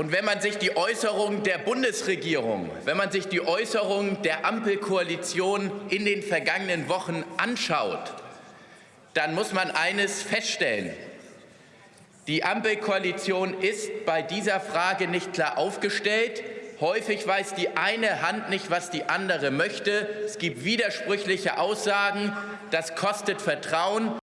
Und wenn man sich die Äußerungen der Bundesregierung, wenn man sich die Äußerungen der Ampelkoalition in den vergangenen Wochen anschaut, dann muss man eines feststellen. Die Ampelkoalition ist bei dieser Frage nicht klar aufgestellt. Häufig weiß die eine Hand nicht, was die andere möchte. Es gibt widersprüchliche Aussagen. Das kostet Vertrauen.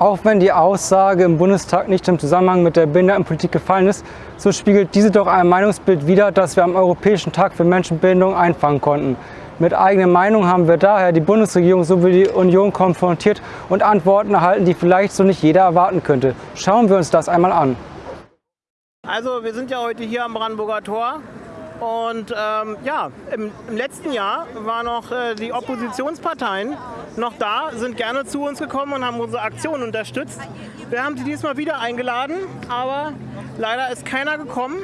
Auch wenn die Aussage im Bundestag nicht im Zusammenhang mit der Behindertenpolitik gefallen ist, so spiegelt diese doch ein Meinungsbild wider, das wir am Europäischen Tag für Menschenbildung einfangen konnten. Mit eigener Meinung haben wir daher die Bundesregierung sowie die Union konfrontiert und Antworten erhalten, die vielleicht so nicht jeder erwarten könnte. Schauen wir uns das einmal an. Also wir sind ja heute hier am Brandenburger Tor und ähm, ja, im, im, letzten Jahr waren noch äh, die Oppositionsparteien noch da, sind gerne zu uns gekommen und haben unsere Aktion unterstützt. Wir haben sie diesmal wieder eingeladen, aber leider ist keiner gekommen.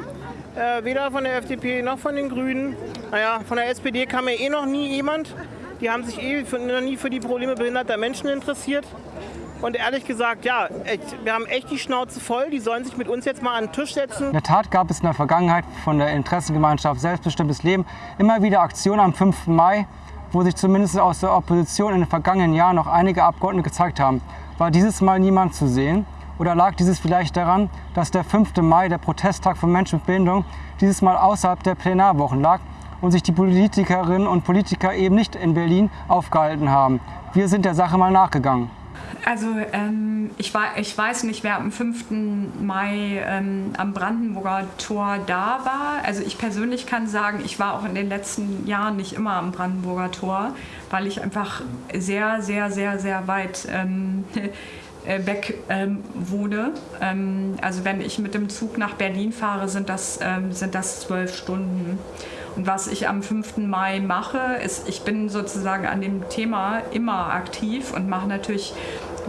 Äh, weder von der FDP noch von den Grünen. Naja, von der SPD kam ja eh noch nie jemand. Die haben sich eh für, noch nie für die Probleme behinderter Menschen interessiert. Und ehrlich gesagt, ja, wir haben echt die Schnauze voll. Die sollen sich mit uns jetzt mal an den Tisch setzen. In der Tat gab es in der Vergangenheit von der Interessengemeinschaft Selbstbestimmtes Leben immer wieder Aktionen am 5. Mai, wo sich zumindest aus der Opposition in den vergangenen Jahren noch einige Abgeordnete gezeigt haben. War dieses Mal niemand zu sehen? Oder lag dieses vielleicht daran, dass der 5. Mai, der Protesttag von Menschen mit Behinderung, dieses Mal außerhalb der Plenarwochen lag und sich die Politikerinnen und Politiker eben nicht in Berlin aufgehalten haben? Wir sind der Sache mal nachgegangen. Also ähm, ich, war, ich weiß nicht, wer am 5. Mai ähm, am Brandenburger Tor da war. Also ich persönlich kann sagen, ich war auch in den letzten Jahren nicht immer am Brandenburger Tor, weil ich einfach sehr, sehr, sehr, sehr weit ähm, äh, weg ähm, wohne. Ähm, also wenn ich mit dem Zug nach Berlin fahre, sind das, ähm, sind das zwölf Stunden. Und was ich am 5. Mai mache, ist, ich bin sozusagen an dem Thema immer aktiv und mache natürlich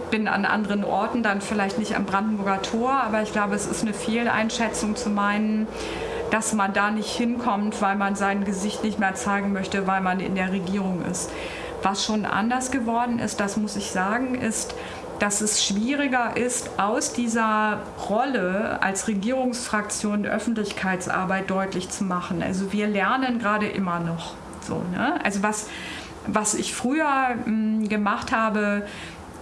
bin an anderen Orten, dann vielleicht nicht am Brandenburger Tor, aber ich glaube, es ist eine Fehleinschätzung zu meinen, dass man da nicht hinkommt, weil man sein Gesicht nicht mehr zeigen möchte, weil man in der Regierung ist. Was schon anders geworden ist, das muss ich sagen, ist, dass es schwieriger ist, aus dieser Rolle als Regierungsfraktion Öffentlichkeitsarbeit deutlich zu machen. Also wir lernen gerade immer noch. So, ne? Also was, was ich früher mh, hm, gemacht habe,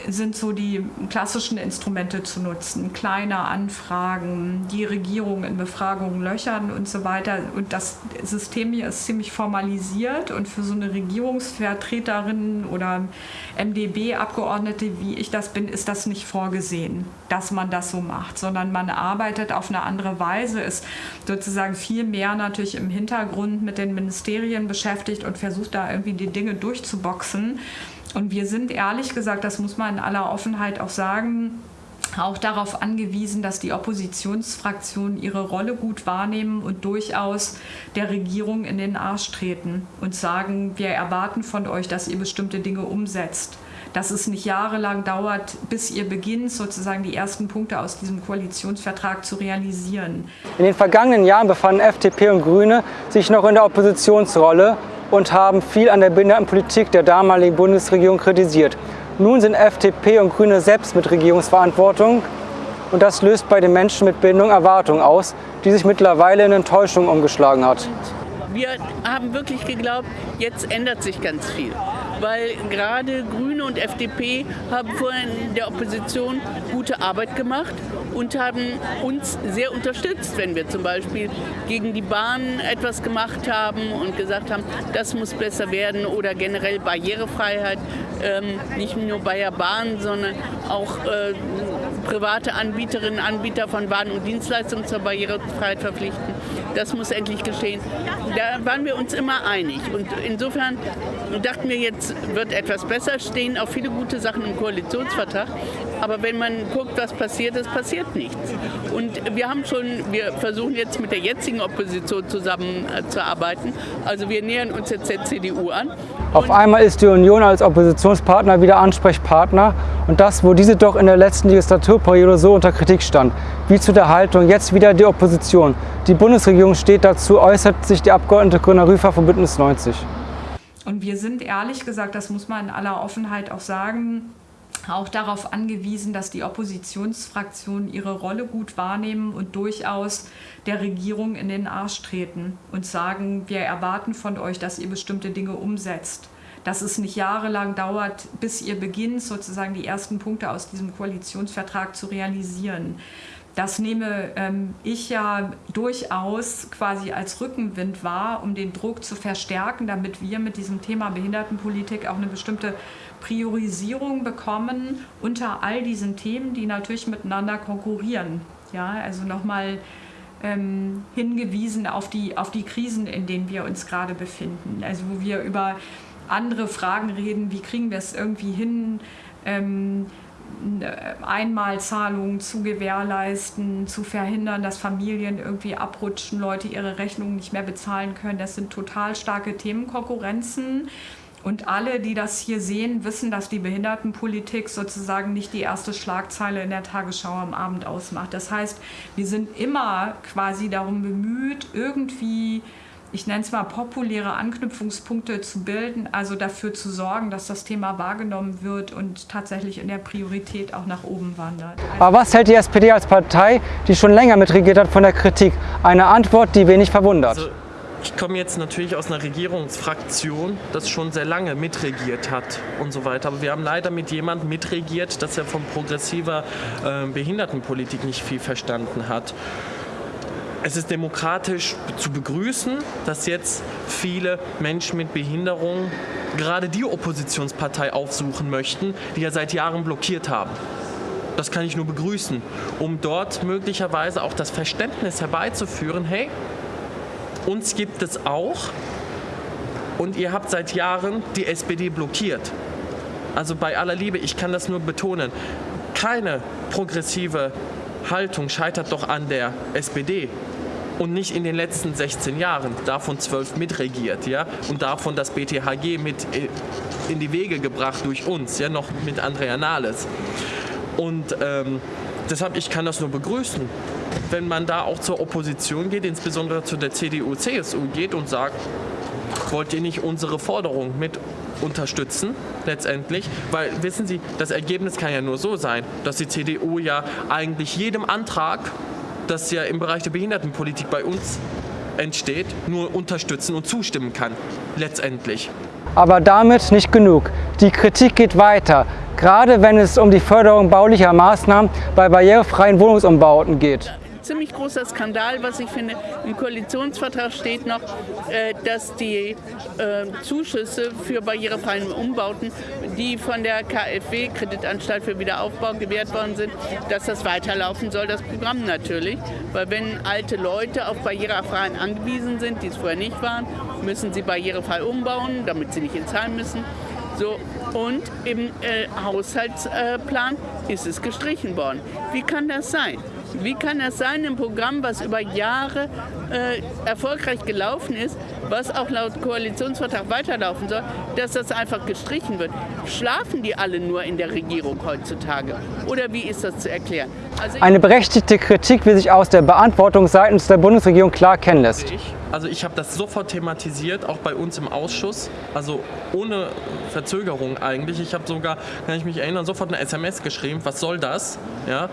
sind so die klassischen Instrumente zu nutzen. Kleine Anfragen, die Regierung in Befragungen löchern und so weiter. Und das System hier ist ziemlich formalisiert und für so eine Regierungsvertreterin oder MdB-Abgeordnete, wie ich das bin, ist das nicht vorgesehen, dass man das so macht, sondern man arbeitet auf eine andere Weise, ist sozusagen viel mehr natürlich im Hintergrund mit den Ministerien beschäftigt und versucht da irgendwie die Dinge durchzuboxen. Und wir sind ehrlich gesagt, das muss man in aller Offenheit auch sagen, auch darauf angewiesen, dass die Oppositionsfraktionen ihre Rolle gut wahrnehmen und durchaus der Regierung in den Arsch treten und sagen, wir erwarten von euch, dass ihr bestimmte Dinge umsetzt. Dass es nicht jahrelang dauert, bis ihr beginnt, sozusagen die ersten Punkte aus diesem Koalitionsvertrag zu realisieren. In den vergangenen Jahren befanden FDP und Grüne sich noch in der Oppositionsrolle und haben viel an der Behindertenpolitik der damaligen Bundesregierung kritisiert. Nun sind FDP und Grüne selbst mit Regierungsverantwortung und das löst bei den Menschen mit Behinderung Erwartungen aus, die sich mittlerweile in Enttäuschung umgeschlagen hat. Wir haben wirklich geglaubt, jetzt ändert sich ganz viel weil gerade Grüne und FDP haben vorhin in der Opposition gute Arbeit gemacht und haben uns sehr unterstützt, wenn wir zum Beispiel gegen die Bahn etwas gemacht haben und gesagt haben, das muss besser werden oder generell Barrierefreiheit, ähm, nicht nur bei der Bahn, sondern auch äh, private Anbieterinnen Anbieter von Waren und Dienstleistungen zur Barrierefreiheit verpflichten. Das muss endlich geschehen. Da waren wir uns immer einig. Und insofern dachten wir, jetzt wird etwas besser, stehen auch viele gute Sachen im Koalitionsvertrag. Aber wenn man guckt, was passiert ist, passiert nichts. Und wir haben schon, wir versuchen jetzt mit der jetzigen Opposition zusammenzuarbeiten. Also wir nähern uns jetzt der CDU an. Auf einmal ist die Union als Oppositionspartner wieder Ansprechpartner und das, wo diese doch in der letzten Legislaturperiode so unter Kritik stand, wie zu der Haltung jetzt wieder die Opposition. Die Bundesregierung steht dazu, äußert sich die Abgeordnete Grüner Rüfer von Bündnis 90. Und wir sind ehrlich gesagt, das muss man in aller Offenheit auch sagen, auch darauf angewiesen, dass die Oppositionsfraktionen ihre Rolle gut wahrnehmen und durchaus der Regierung in den Arsch treten und sagen, wir erwarten von euch, dass ihr bestimmte Dinge umsetzt. Dass es nicht jahrelang dauert, bis ihr beginnt, sozusagen die ersten Punkte aus diesem Koalitionsvertrag zu realisieren. Das nehme ähm, ich ja durchaus quasi als Rückenwind wahr, um den Druck zu verstärken, damit wir mit diesem Thema Behindertenpolitik auch eine bestimmte Priorisierung bekommen unter all diesen Themen, die natürlich miteinander konkurrieren. Ja, also nochmal ähm, hingewiesen auf die, auf die Krisen, in denen wir uns gerade befinden. Also wo wir über andere Fragen reden, wie kriegen wir es irgendwie hin, ähm, Einmalzahlungen zu gewährleisten, zu verhindern, dass Familien irgendwie abrutschen, Leute ihre Rechnungen nicht mehr bezahlen können. Das sind total starke Themenkonkurrenzen. Und alle, die das hier sehen, wissen, dass die Behindertenpolitik sozusagen nicht die erste Schlagzeile in der Tagesschau am Abend ausmacht. Das heißt, wir sind immer quasi darum bemüht, irgendwie ich nenne es mal populäre Anknüpfungspunkte zu bilden, also dafür zu sorgen, dass das Thema wahrgenommen wird und tatsächlich in der Priorität auch nach oben wandert. Also Aber was hält die SPD als Partei, die schon länger mitregiert hat, von der Kritik? Eine Antwort, die wenig verwundert. Also ich komme jetzt natürlich aus einer Regierungsfraktion, das schon sehr lange mitregiert hat und so weiter. Aber wir haben leider mit jemandem mitregiert, dass er von progressiver äh, Behindertenpolitik nicht viel verstanden hat es ist demokratisch zu begrüßen, dass jetzt viele Menschen mit Behinderung gerade die Oppositionspartei aufsuchen möchten, die ja seit Jahren blockiert haben. Das kann ich nur begrüßen, um dort möglicherweise auch das Verständnis herbeizuführen, hey, uns gibt es auch und ihr habt seit Jahren die SPD blockiert. Also bei aller Liebe, ich kann das nur betonen, keine progressive Haltung scheitert doch an der SPD und nicht in den letzten 16 Jahren, davon zwölf mitregiert, ja, und davon das BTHG mit äh, in die Wege gebracht durch uns, ja, noch mit Andrea Nahles. Und ähm, deshalb, ich kann das nur begrüßen, wenn man da auch zur Opposition geht, insbesondere zu der CDU, CSU geht und sagt, wollt ihr nicht unsere Forderung mit unterstützen, letztendlich. Weil, wissen Sie, das Ergebnis kann ja nur so sein, dass die CDU ja eigentlich jedem Antrag das ja im Bereich der Behindertenpolitik bei uns entsteht, nur unterstützen und zustimmen kann, letztendlich. Aber damit nicht genug. Die Kritik geht weiter, gerade wenn es um die Förderung baulicher Maßnahmen bei barrierefreien Wohnungsumbauten geht ziemlich großer Skandal, was ich finde. Im Koalitionsvertrag steht noch, äh, dass die äh, Zuschüsse für barrierefreien Umbauten, die von der KfW, Kreditanstalt für Wiederaufbau, gewährt worden sind, dass das weiterlaufen soll, das Programm natürlich. Weil wenn alte Leute auf barrierefreien angewiesen sind, die es vorher nicht waren, müssen sie barrierefrei umbauen, damit sie nicht inzahlen müssen. So, und im äh, Haushaltsplan ist es gestrichen worden. Wie kann das sein? Wie kann das sein, ein Programm, was über Jahre äh, erfolgreich gelaufen ist, was auch laut Koalitionsvertrag weiterlaufen soll, dass das einfach gestrichen wird? Schlafen die alle nur in der Regierung heutzutage? Oder wie ist das zu erklären? Also Eine berechtigte Kritik, wie sich aus der Beantwortung seitens der Bundesregierung klar kennen lässt. Also ich habe das sofort thematisiert, auch bei uns im Ausschuss, also ohne Verzögerung eigentlich. Ich habe sogar, kann ich mich erinnern, sofort eine SMS geschrieben, was soll das? Ja?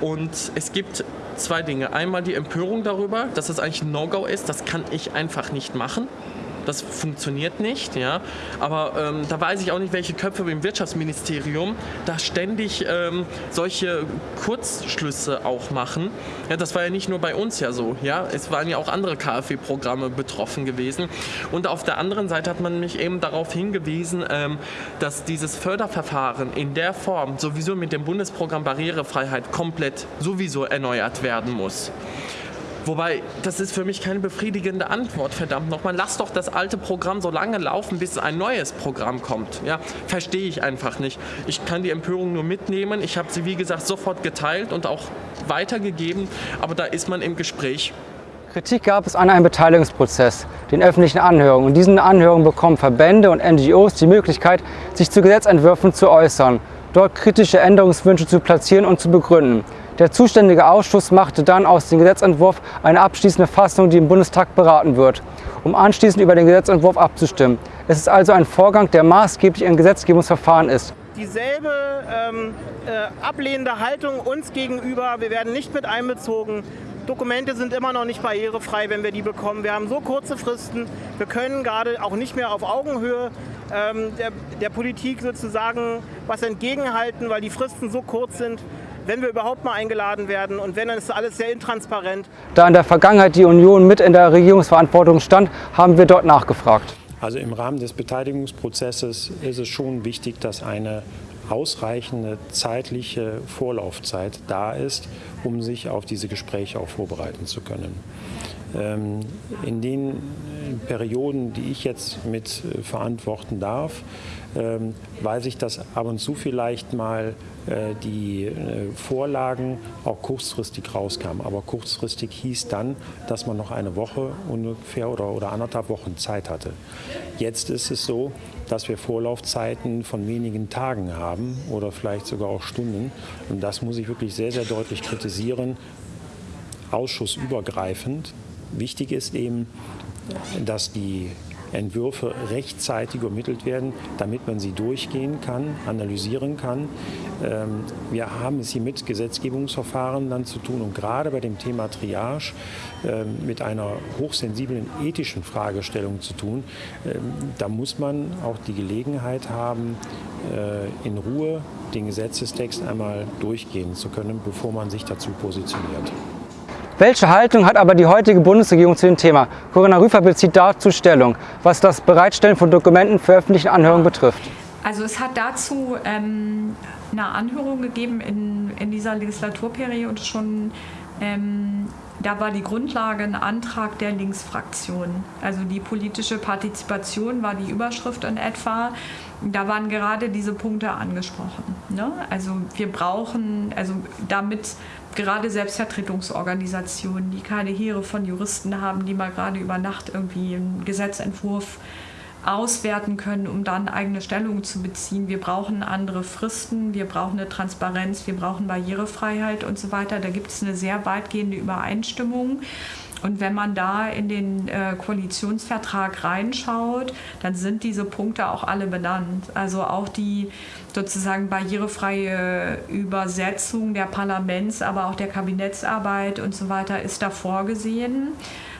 Und es gibt zwei Dinge. Einmal die Empörung darüber, dass es eigentlich ein No-Go ist. Das kann ich einfach nicht machen. Das funktioniert nicht, ja. Aber ähm, da weiß ich auch nicht, welche Köpfe im Wirtschaftsministerium da ständig ähm, solche Kurzschlüsse auch machen. Ja, das war ja nicht nur bei uns ja so, ja. Es waren ja auch andere KfW-Programme betroffen gewesen. Und auf der anderen Seite hat man mich eben darauf hingewiesen, ähm, dass dieses Förderverfahren in der Form sowieso mit dem Bundesprogramm Barrierefreiheit komplett sowieso erneuert werden muss. Wobei, das ist für mich keine befriedigende Antwort, verdammt nochmal. Lass doch das alte Programm so lange laufen, bis ein neues Programm kommt. Ja, verstehe ich einfach nicht. Ich kann die Empörung nur mitnehmen. Ich habe sie, wie gesagt, sofort geteilt und auch weitergegeben. Aber da ist man im Gespräch. Kritik gab es an einem Beteiligungsprozess, den öffentlichen Anhörungen. Und diesen Anhörungen bekommen Verbände und NGOs die Möglichkeit, sich zu Gesetzentwürfen zu äußern, dort kritische Änderungswünsche zu platzieren und zu begründen. Der zuständige Ausschuss machte dann aus dem Gesetzentwurf eine abschließende Fassung, die im Bundestag beraten wird, um anschließend über den Gesetzentwurf abzustimmen. Es ist also ein Vorgang, der maßgeblich ein Gesetzgebungsverfahren ist. dieselbe ähm, äh, ablehnende Haltung uns gegenüber. Wir werden nicht mit einbezogen. Dokumente sind immer noch nicht barrierefrei, wenn wir die bekommen. Wir haben so kurze Fristen. Wir können gerade auch nicht mehr auf Augenhöhe ähm, der, der Politik sozusagen was entgegenhalten, weil die Fristen so kurz sind wenn wir überhaupt mal eingeladen werden und wenn, dann ist alles sehr intransparent. Da in der Vergangenheit die Union mit in der Regierungsverantwortung stand, haben wir dort nachgefragt. Also im Rahmen des Beteiligungsprozesses ist es schon wichtig, dass eine ausreichende zeitliche Vorlaufzeit da ist, um sich auf diese Gespräche auch vorbereiten zu können. Ähm, in den Perioden, die ich jetzt mit äh, verantworten darf, ähm, weiß ich, dass ab und zu vielleicht mal äh, die äh, Vorlagen auch kurzfristig rauskamen. Aber kurzfristig hieß dann, dass man noch eine Woche ungefähr oder, oder anderthalb Wochen Zeit hatte. Jetzt ist es so, dass wir Vorlaufzeiten von wenigen Tagen haben oder vielleicht sogar auch Stunden. Und das muss ich wirklich sehr, sehr deutlich kritisieren, ausschussübergreifend. Wichtig ist eben, dass die Entwürfe rechtzeitig ermittelt werden, damit man sie durchgehen kann, analysieren kann. Ähm, wir haben es hier mit Gesetzgebungsverfahren dann zu tun und gerade bei dem Thema Triage ähm, mit einer hochsensiblen ethischen Fragestellung zu tun. Ähm, da muss man auch die Gelegenheit haben, äh, in Ruhe den Gesetzestext einmal durchgehen zu können, bevor man sich dazu positioniert. Welche Haltung hat aber die heutige Bundesregierung zu dem Thema? Corinna Rüfer bezieht dazu Stellung, was das Bereitstellen von Dokumenten für öffentliche Anhörungen betrifft. Also es hat dazu ähm, eine Anhörung gegeben in, in dieser Legislaturperiode schon. Ähm, da war die Grundlage ein Antrag der Linksfraktion. Also die politische Partizipation war die Überschrift in etwa. Da waren gerade diese Punkte angesprochen. Ne? Also wir brauchen, also damit gerade Selbstvertretungsorganisationen, die keine Heere von Juristen haben, die mal gerade über Nacht irgendwie einen Gesetzentwurf auswerten können, um dann eigene Stellung zu beziehen. Wir brauchen andere Fristen, wir brauchen eine Transparenz, wir brauchen Barrierefreiheit und so weiter. Da gibt es eine sehr weitgehende Übereinstimmung. Und wenn man da in den äh, Koalitionsvertrag reinschaut, dann sind diese Punkte auch alle benannt. Also auch die sozusagen barrierefreie Übersetzung der Parlaments, aber auch der Kabinettsarbeit und so weiter ist da vorgesehen.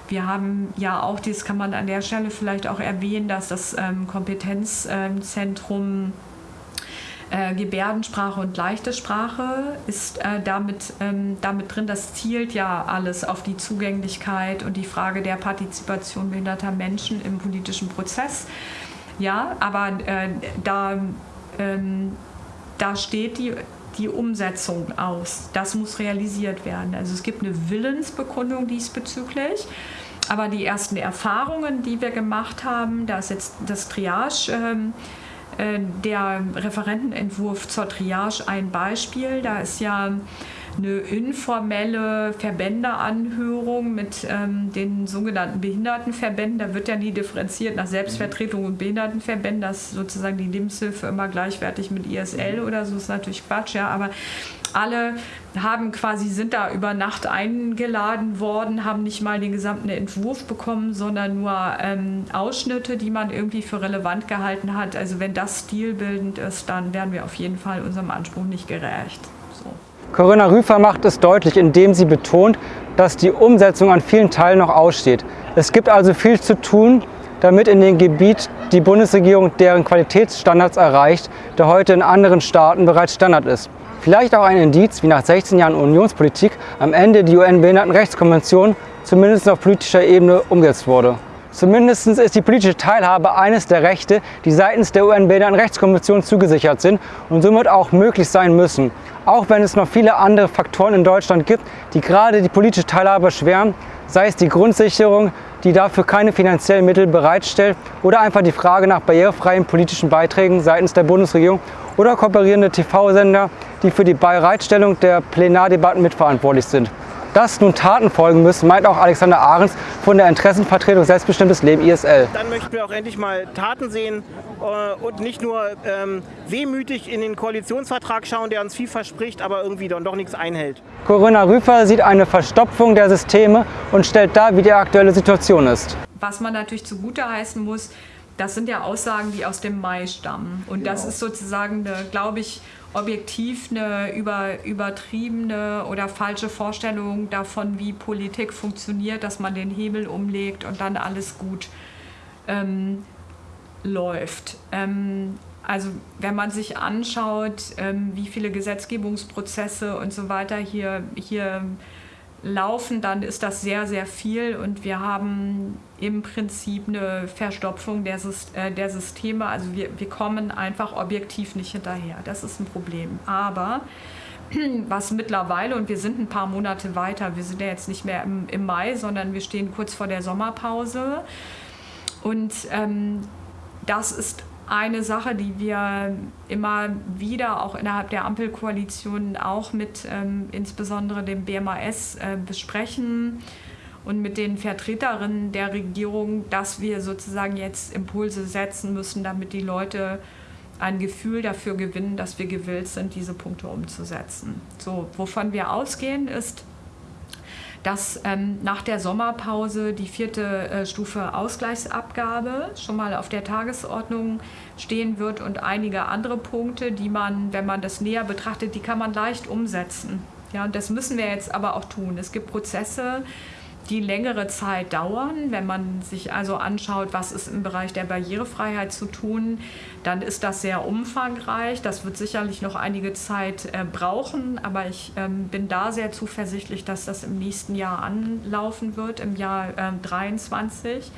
Wir haben ja auch, das kann man an der Stelle vielleicht auch erwähnen, dass das ähm, Kompetenzzentrum äh, Gebärdensprache und leichte Sprache ist äh, damit, ähm, damit drin. Das zielt ja alles auf die Zugänglichkeit und die Frage der Partizipation behinderter Menschen im politischen Prozess. Ja, aber äh, da, ähm, da steht die, die Umsetzung aus. Das muss realisiert werden. Also es gibt eine Willensbekundung diesbezüglich. Aber die ersten Erfahrungen, die wir gemacht haben, da ist jetzt das Triage. Ähm, äh, der Referentenentwurf zur Triage ein Beispiel. Da ist ja eine informelle Verbändeanhörung mit ähm, den sogenannten Behindertenverbänden. Da wird ja nie differenziert nach Selbstvertretung und Behindertenverbänden. Das ist sozusagen die Lebenshilfe immer gleichwertig mit ISL oder so, ist natürlich Quatsch, ja. Aber alle haben quasi, sind da über Nacht eingeladen worden, haben nicht mal den gesamten Entwurf bekommen, sondern nur ähm, Ausschnitte, die man irgendwie für relevant gehalten hat. Also wenn das stilbildend ist, dann werden wir auf jeden Fall unserem Anspruch nicht gerecht. So. Corinna Rüfer macht es deutlich, indem sie betont, dass die Umsetzung an vielen Teilen noch aussteht. Es gibt also viel zu tun, damit in dem Gebiet die Bundesregierung deren Qualitätsstandards erreicht, der heute in anderen Staaten bereits Standard ist. Vielleicht auch ein Indiz, wie nach 16 Jahren Unionspolitik am Ende die UN-Behindertenrechtskonvention zumindest auf politischer Ebene umgesetzt wurde. Zumindest ist die politische Teilhabe eines der Rechte, die seitens der UN-Behindertenrechtskonvention zugesichert sind und somit auch möglich sein müssen. Auch wenn es noch viele andere Faktoren in Deutschland gibt, die gerade die politische Teilhabe erschweren, sei es die Grundsicherung, die dafür keine finanziellen Mittel bereitstellt oder einfach die Frage nach barrierefreien politischen Beiträgen seitens der Bundesregierung oder kooperierende TV-Sender, die für die Bereitstellung der Plenardebatten mitverantwortlich sind. Dass nun Taten folgen müssen, meint auch Alexander Ahrens von der Interessenvertretung Selbstbestimmtes Leben ISL. Dann möchten wir auch endlich mal Taten sehen äh, und nicht nur ähm, wehmütig in den Koalitionsvertrag schauen, der uns viel verspricht, aber irgendwie dann doch nichts einhält. Corinna Rüfer sieht eine Verstopfung der Systeme und stellt dar, wie die aktuelle Situation ist. Was man natürlich zugute heißen muss, das sind ja Aussagen, die aus dem Mai stammen. Und genau. das ist sozusagen, glaube ich, objektiv eine über, übertriebene oder falsche Vorstellung davon, wie Politik funktioniert, dass man den Hebel umlegt und dann alles gut ähm, läuft. Ähm, also wenn man sich anschaut, ähm, wie viele Gesetzgebungsprozesse und so weiter hier, hier laufen, dann ist das sehr, sehr viel und wir haben im Prinzip eine Verstopfung der, äh, der Systeme. Also wir, wir kommen einfach objektiv nicht hinterher. Das ist ein Problem. Aber was mittlerweile, und wir sind ein paar Monate weiter, wir sind ja jetzt nicht mehr im, im Mai, sondern wir stehen kurz vor der Sommerpause. Und ähm, das ist eine Sache, die wir immer wieder auch innerhalb der Ampelkoalition auch mit ähm, insbesondere dem BMAS äh, besprechen und mit den Vertreterinnen der Regierung, dass wir sozusagen jetzt Impulse setzen müssen, damit die Leute ein Gefühl dafür gewinnen, dass wir gewillt sind, diese Punkte umzusetzen. So, wovon wir ausgehen, ist, dass ähm, nach der Sommerpause die vierte äh, Stufe Ausgleichsabgabe schon mal auf der Tagesordnung stehen wird und einige andere Punkte, die man, wenn man das näher betrachtet, die kann man leicht umsetzen. Ja, und das müssen wir jetzt aber auch tun. Es gibt Prozesse, die längere Zeit dauern. Wenn man sich also anschaut, was ist im Bereich der Barrierefreiheit zu tun, dann ist das sehr umfangreich. Das wird sicherlich noch einige Zeit äh, brauchen, aber ich ähm, bin da sehr zuversichtlich, dass das im nächsten Jahr anlaufen wird, im Jahr äh, 23.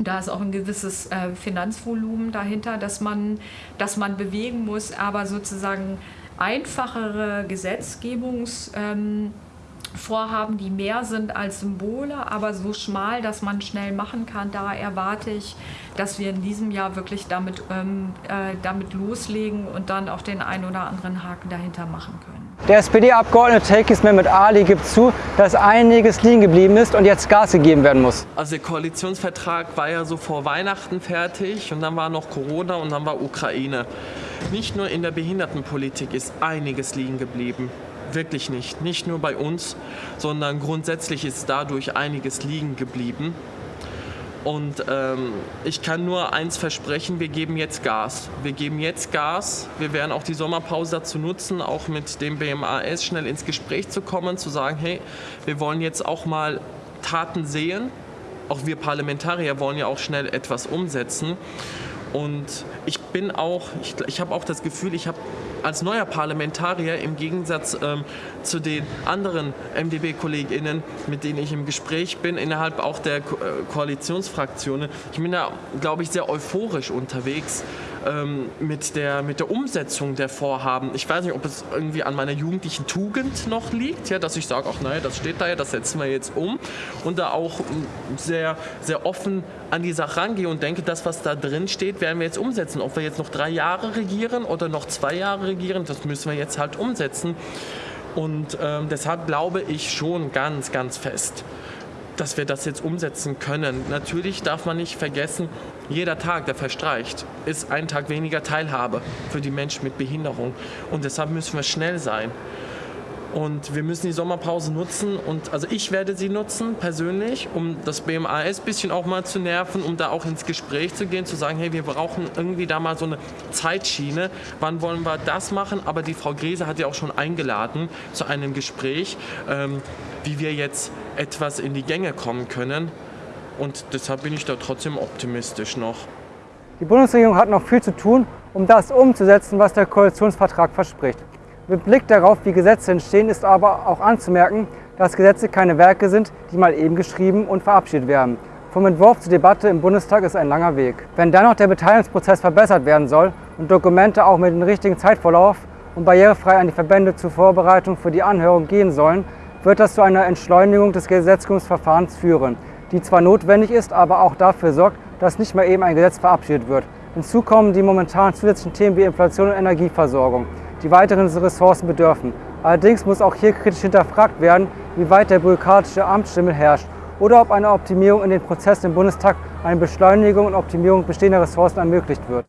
Da ist auch ein gewisses äh, Finanzvolumen dahinter, dass man, dass man bewegen muss, aber sozusagen einfachere Gesetzgebungs- ähm, Vorhaben, die mehr sind als Symbole, aber so schmal, dass man schnell machen kann. Da erwarte ich, dass wir in diesem Jahr wirklich damit, ähm, äh, damit loslegen und dann auch den einen oder anderen Haken dahinter machen können. Der SPD-Abgeordnete Tekis Mehmet Ali gibt zu, dass einiges liegen geblieben ist und jetzt Gas gegeben werden muss. Also der Koalitionsvertrag war ja so vor Weihnachten fertig und dann war noch Corona und dann war Ukraine. Nicht nur in der Behindertenpolitik ist einiges liegen geblieben wirklich nicht. Nicht nur bei uns, sondern grundsätzlich ist dadurch einiges liegen geblieben. Und ähm, ich kann nur eins versprechen, wir geben jetzt Gas. Wir geben jetzt Gas. Wir werden auch die Sommerpause dazu nutzen, auch mit dem BMAS schnell ins Gespräch zu kommen, zu sagen, hey, wir wollen jetzt auch mal Taten sehen. Auch wir Parlamentarier wollen ja auch schnell etwas umsetzen. Und ich bin auch, ich, ich habe auch das Gefühl, ich habe als neuer Parlamentarier im Gegensatz ähm, zu den anderen MdB-KollegInnen, mit denen ich im Gespräch bin, innerhalb auch der Ko äh, Koalitionsfraktionen, ich bin da, glaube ich, sehr euphorisch unterwegs ähm, mit, der, mit der Umsetzung der Vorhaben. Ich weiß nicht, ob es irgendwie an meiner jugendlichen Tugend noch liegt, ja, dass ich sage, ach naja, das steht da ja, das setzen wir jetzt um und da auch sehr, sehr offen an die Sache rangehe und denke, das, was da drin steht, werden wir jetzt umsetzen. Ob wir jetzt noch drei Jahre regieren oder noch zwei Jahre regieren, das müssen wir jetzt halt umsetzen. Und ähm, deshalb glaube ich schon ganz, ganz fest, dass wir das jetzt umsetzen können. Natürlich darf man nicht vergessen, jeder Tag, der verstreicht, ist ein Tag weniger Teilhabe für die Menschen mit Behinderung. Und deshalb müssen wir schnell sein. Und wir müssen die Sommerpause nutzen und also ich werde sie nutzen persönlich, um das BMAS ein bisschen auch mal zu nerven, um da auch ins Gespräch zu gehen, zu sagen, hey, wir brauchen irgendwie da mal so eine Zeitschiene. Wann wollen wir das machen? Aber die Frau Grese hat ja auch schon eingeladen zu einem Gespräch, ähm, wie wir jetzt etwas in die Gänge kommen können. Und deshalb bin ich da trotzdem optimistisch noch. Die Bundesregierung hat noch viel zu tun, um das umzusetzen, was der Koalitionsvertrag verspricht. Mit Blick darauf, wie Gesetze entstehen, ist aber auch anzumerken, dass Gesetze keine Werke sind, die mal eben geschrieben und verabschiedet werden. Vom Entwurf zur Debatte im Bundestag ist ein langer Weg. Wenn dann noch der Beteiligungsprozess verbessert werden soll und Dokumente auch mit dem richtigen Zeitvorlauf und barrierefrei an die Verbände zur Vorbereitung für die Anhörung gehen sollen, wird das zu einer Entschleunigung des Gesetzgebungsverfahrens führen, die zwar notwendig ist, aber auch dafür sorgt, dass nicht mehr eben ein Gesetz verabschiedet wird. Hinzu kommen die momentan zusätzlichen Themen wie Inflation und Energieversorgung die weiteren Ressourcen bedürfen. Allerdings muss auch hier kritisch hinterfragt werden, wie weit der bürokratische Amtsschimmel herrscht oder ob eine Optimierung in den Prozessen im Bundestag eine Beschleunigung und Optimierung bestehender Ressourcen ermöglicht wird.